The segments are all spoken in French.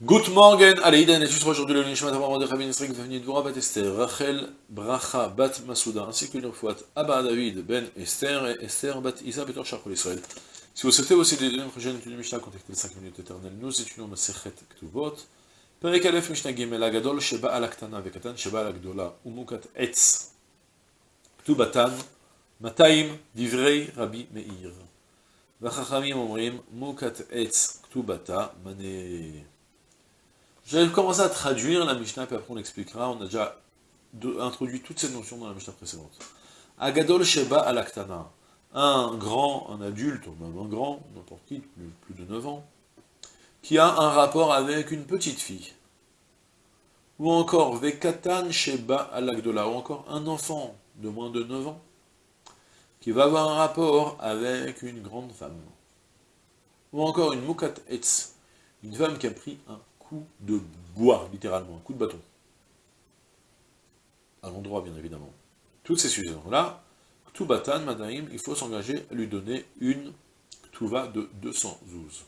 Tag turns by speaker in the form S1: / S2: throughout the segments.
S1: Good morning, allez, Iden, et aujourd'hui le Nishmat de Rabbi Nisrik Vavni Dvora Bat Esther, Rachel Bracha Bat Masouda, ainsi que l'Urfouat Abba David Ben Esther et Esther Bat Isa Betor Israël. Si vous souhaitez aussi des prochaines études contactez les 5 minutes éternelles. Nous étudions Masechet Ktuvot, Perek Mishnah Gimel Agadol Sheba Alaktana Vekatan Sheba Alagdola Umukat Etz Ktubatan Mataim Divrei Rabbi Meir. Je vais commencer à traduire la Mishnah, puis après on l'expliquera. On a déjà introduit toutes ces notions dans la Mishnah précédente. Agadol Sheba Alaktana. Un grand, un adulte, ou même un grand, n'importe qui, plus, plus de 9 ans, qui a un rapport avec une petite fille. Ou encore Vekatan Sheba Alakdola, ou encore un enfant de moins de 9 ans, qui va avoir un rapport avec une grande femme. Ou encore une Mukat Etz, une femme qui a pris un de bois, littéralement, un coup de bâton. À l'endroit, bien évidemment. Toutes ces sujets-là, Ktubatan, Madaim, il faut s'engager à lui donner une Ktuva de 200 zouz.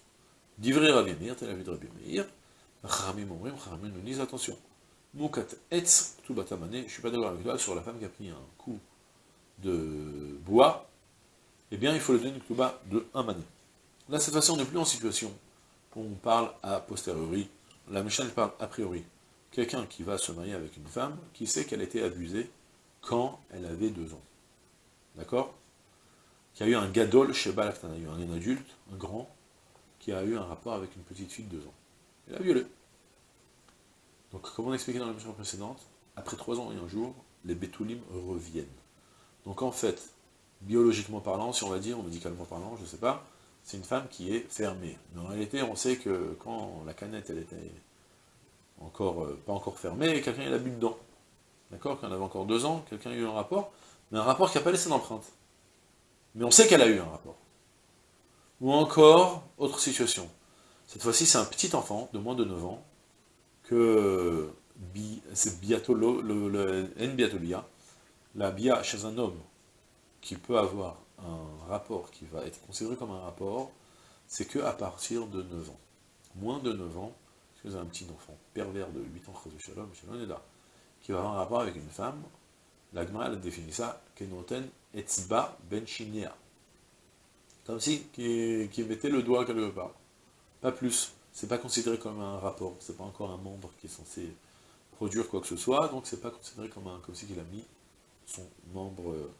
S1: Divrei Rabbi Meir, tel avis de Rabbi Meir, Charamim Omrim, Charamim nous disent, attention, Mukat Etz, Ktubata Mané, je ne suis pas d'accord avec toi, sur la femme qui a pris un coup de bois, eh bien, il faut lui donner une Ktuba de 1 mané. Là, cette fois-ci, on n'est plus en situation où on parle a posteriori, la Mishnah parle a priori. Quelqu'un qui va se marier avec une femme, qui sait qu'elle a été abusée quand elle avait deux ans. D'accord? Qui a eu un gadol chez Balaktan, il un adulte, un grand, qui a eu un rapport avec une petite fille de deux ans. Elle a violé. Donc, comme on a expliqué dans la mission précédente, après trois ans et un jour, les bétoulim reviennent. Donc en fait, biologiquement parlant, si on va dire, médicalement parlant, je ne sais pas, c'est une femme qui est fermée. Mais en réalité, on sait que quand la canette, elle était encore, euh, pas encore fermée, quelqu'un l'a bu dedans. D'accord? Quand elle avait encore deux ans, quelqu'un a eu un rapport, mais un rapport qui n'a pas laissé d'empreinte. Mais on sait qu'elle a eu un rapport. Ou encore, autre situation. Cette fois-ci, c'est un petit enfant de moins de 9 ans, que c'est biatolo, le, le, la bia chez un homme qui peut avoir un rapport qui va être considéré comme un rapport, c'est que à partir de 9 ans. Moins de 9 ans, si vous avez un petit enfant pervers de 8 ans, qui va avoir un rapport avec une femme, la Gemara a défini ça, Kenoten etzba ben Comme si, qui, mettait le doigt quelque part. Pas plus. C'est pas considéré comme un rapport, c'est pas encore un membre qui est censé produire quoi que ce soit, donc c'est pas considéré comme, un, comme si il a mis son membre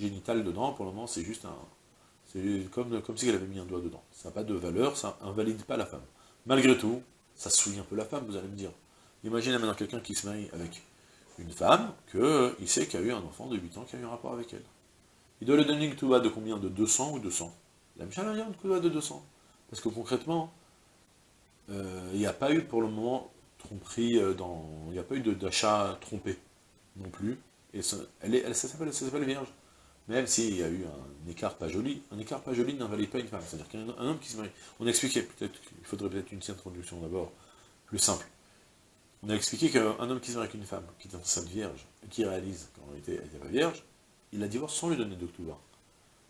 S1: génital dedans, pour le moment c'est juste un... C'est comme, comme si elle avait mis un doigt dedans. Ça n'a pas de valeur, ça invalide pas la femme. Malgré tout, ça souille un peu la femme, vous allez me dire. Imaginez maintenant quelqu'un qui se marie avec une femme, qu'il sait qu'il y a eu un enfant de 8 ans qui a eu un rapport avec elle. Il doit lui donner une touba de combien? De 200 ou 200 La Michel a une touba de 200. Parce que concrètement, euh, il n'y a pas eu pour le moment tromperie euh, dans... Il n'y a pas eu d'achat trompé non plus. Et ça, elle est, elle, ça s'appelle vierge. Même s'il y a eu un écart pas joli, un écart pas joli n'invalide pas une femme. C'est-à-dire qu'un homme qui se marie... On a expliqué, peut-être qu'il faudrait peut-être une introduction d'abord, plus simple. On a expliqué qu'un homme qui se marie avec une femme, qui est enceinte vierge, qui réalise qu'en réalité elle n'était pas vierge, il la divorce sans lui donner d'octobre.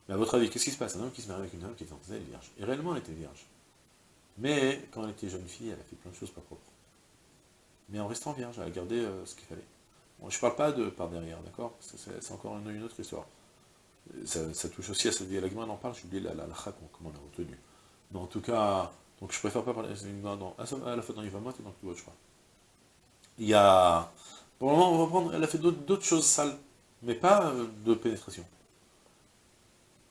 S1: Mais à votre avis, qu'est-ce qui se passe? Un homme qui se marie avec une femme qui est enceinte vierge. Et réellement, elle était vierge. Mais quand elle était jeune fille, elle a fait plein de choses pas propres. Mais en restant vierge, elle a gardé euh, ce qu'il fallait. Bon, je ne parle pas de par derrière, d'accord? C'est encore une, autre histoire. Ça, touche aussi à cette vie. La on en parle, je dis la, la, la, comment on l'a retenu. Mais en tout cas, donc je préfère pas parler non, à la fois dans Yvamot et dans le je crois. Il y a... Pour le moment, on va prendre... Elle a fait d'autres choses sales, mais pas euh, de pénétration.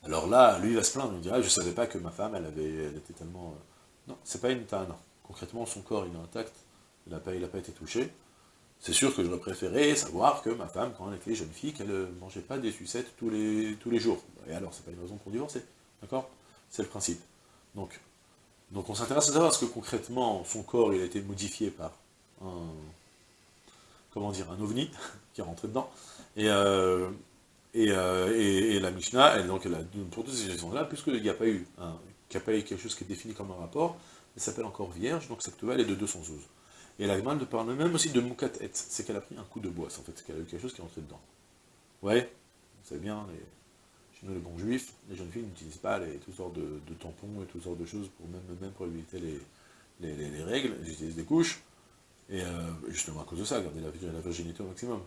S1: Alors là, lui, il va se plaindre, il dira, je savais pas que ma femme, elle avait... Elle était tellement... Euh, non, c'est pas une non. Concrètement, son corps, il est intact, il n'a pas, pas été touché. C'est sûr que j'aurais préféré savoir que ma femme, quand elle était jeune fille, qu'elle ne mangeait pas des sucettes tous les, jours. Et alors, c'est pas une raison pour divorcer, d'accord? C'est le principe. Donc, on s'intéresse à savoir ce que concrètement, son corps, il a été modifié par un, comment dire, un ovni qui est rentré dedans. Et, euh, euh, et, et, la Mishnah, elle, donc, elle a, pour toutes ces raisons-là, puisqu'il n'y a pas eu un, a pas eu quelque chose qui est défini comme un rapport, elle s'appelle encore vierge, donc cette elle est de 212. Et la de parle même aussi de Moukat Et, c'est qu'elle a pris un coup de bois, en fait, c'est qu'elle a eu quelque chose qui est rentré dedans. Ouais, vous savez bien, chez nous les bons juifs, les jeunes filles n'utilisent pas les, toutes sortes de, tampons et toutes sortes de choses, pour même, même éviter les, les, règles, ils utilisent des couches, et justement à cause de ça, garder la, la virginité au maximum.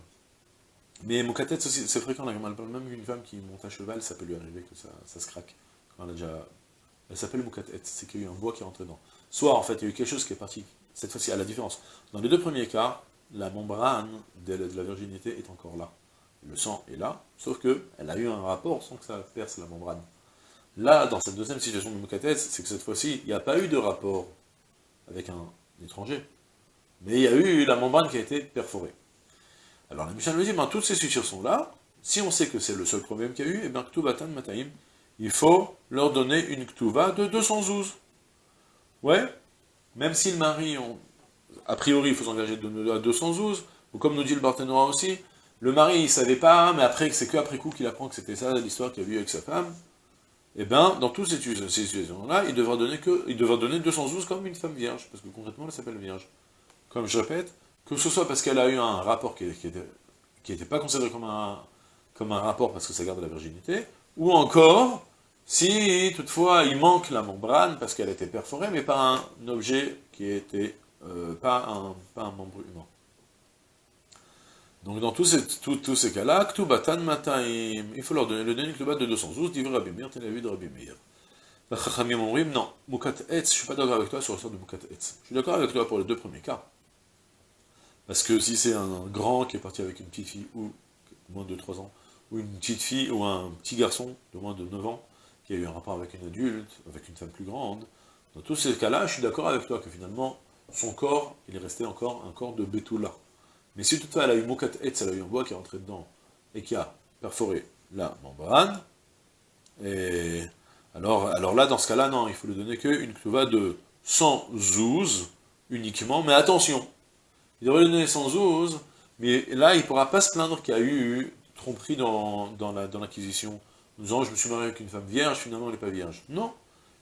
S1: Mais Moukatet, c'est fréquent, même une femme qui monte à cheval, ça peut lui arriver que ça, ça se craque. Elle s'appelle Moukatet, c'est qu'il y a eu un bois qui est rentré dedans. Soit, en fait, il y a eu quelque chose qui est parti, cette fois-ci, à la différence. Dans les deux premiers cas, la membrane de la virginité est encore là. Le sang est là, sauf qu'elle a eu un rapport sans que ça perce la membrane. Là, dans cette deuxième situation de Moukatet, c'est que cette fois-ci, il n'y a pas eu de rapport avec un étranger. Mais il y a eu la membrane qui a été perforée. Alors la Mishnah nous dit, ben, toutes ces situations là, si on sait que c'est le seul problème qu'il y a eu, et eh bien Ktubatan Mataim, il faut leur donner une Ktuva de 212. Ouais, même si le mari, a priori, il faut s'engager à 212, ou comme nous dit le Barthénois aussi, le mari, il savait pas, mais après, c'est qu'après coup qu'il apprend que c'était ça l'histoire qu'il a vue avec sa femme, eh bien, dans toutes ces situations-là, il devra donner il devra donner 212 comme une femme vierge, parce que concrètement, elle s'appelle vierge. Comme je répète, que ce soit parce qu'elle a eu un rapport qui n'était qui pas considéré comme un, comme un rapport parce que ça garde la virginité, ou encore, si toutefois il manque la membrane parce qu'elle était perforée, mais pas un objet qui était, euh, pas, un, un membre humain. Donc dans tous ces, cas-là, Ktubatan Mataim, il faut leur donner le dernier Ktubat de 212, dit Rabbi Meir, la vue de Meir. non, Mukat Etz, je suis pas d'accord avec toi sur le sort de Mukat Etz. Je suis d'accord avec toi pour les deux premiers cas. Parce que si c'est un grand qui est parti avec une petite fille, ou moins de 3 ans, ou une petite fille, ou un petit garçon de moins de 9 ans, qui a eu un rapport avec une adulte, avec une femme plus grande, dans tous ces cas-là, je suis d'accord avec toi que finalement, son corps, il est resté encore un corps de Betula. Mais si toutefois elle a eu Mokat Etz, elle a eu un bois qui est rentré dedans, et qui a perforé la membrane, et alors, alors là, dans ce cas-là, non, il faut lui donner qu'une kluva de 100 zouz uniquement, mais attention, il devrait donner 112, mais là, il ne pourra pas se plaindre qu'il y a eu tromperie dans, dans l'acquisition. Disant, je me suis marié avec une femme vierge, finalement, elle n'est pas vierge. Non.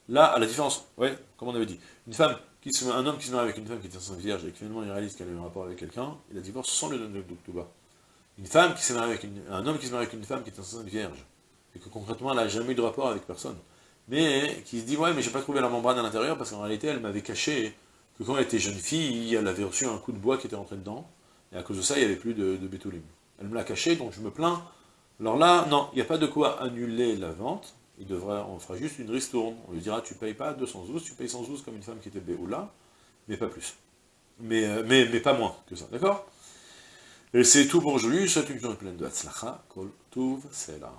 S1: Là, à la différence, ouais, comme on avait dit, une femme qui se, un homme qui se marie avec une femme qui est enceinte vierge, et que finalement il réalise qu'elle a eu un rapport avec quelqu'un, il a divorce sans le donner de bas. Une femme qui s'est mariée avec une, un homme qui se marie avec une femme qui est enceinte vierge, et que concrètement elle n'a jamais eu de rapport avec personne, mais qui se dit, ouais, mais j'ai pas trouvé la membrane à l'intérieur parce qu'en réalité elle m'avait caché que quand elle était jeune fille, elle avait reçu un coup de bois qui était rentré dedans, et à cause de ça, il n'y avait plus de, de bétoulim. Elle me l'a caché, donc je me plains. Alors là, non, il n'y a pas de quoi annuler la vente, il devrait, on fera juste une ristourne. On lui dira, tu payes pas 212, tu payes 112 comme une femme qui était béoula, mais pas plus. Mais, euh, mais, mais pas moins que ça, d'accord? Et c'est tout pour aujourd'hui, je souhaite une journée pleine de Hatzlacha, Kol Tuv, c'est là.